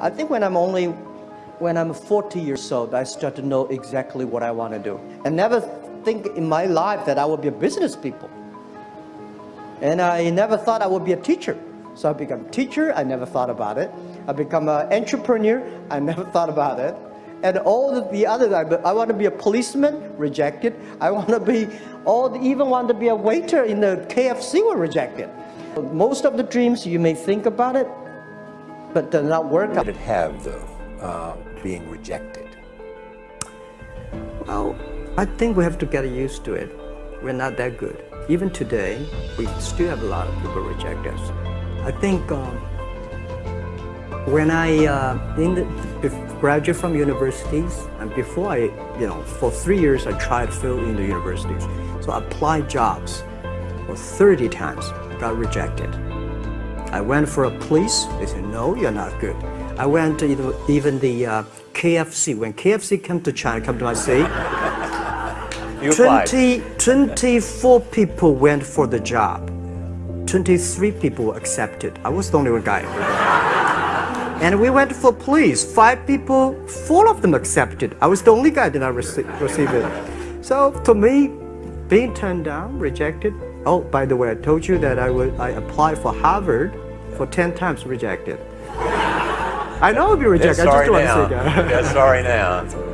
I think when I'm only, when I'm 40 years old, I start to know exactly what I want to do. I never think in my life that I would be a business people. And I never thought I would be a teacher. So I become a teacher, I never thought about it. I become an entrepreneur, I never thought about it. And all the, the other, I, I want to be a policeman, rejected. I want to be, all, even want to be a waiter in the KFC were rejected. Most of the dreams you may think about it, but does not work What did it have, though, uh, being rejected? Well, I think we have to get used to it. We're not that good. Even today, we still have a lot of people reject us. I think um, when I uh, in the, graduate from universities, and before I, you know, for three years I tried fill in the universities. So I applied jobs for 30 times, got rejected. I went for a police, they said, no, you're not good. I went to even the uh, KFC, when KFC came to China, come to my city, You 20, 24 people went for the job. 23 people were accepted. I was the only one guy. and we went for police. Five people, four of them accepted. I was the only guy that I rece receive it. So to me, being turned down, rejected. Oh, by the way, I told you that I would I applied for Harvard for 10 times rejected. I know I'll be rejected. Yeah, I sorry just don't now. want to say that. yeah, sorry now.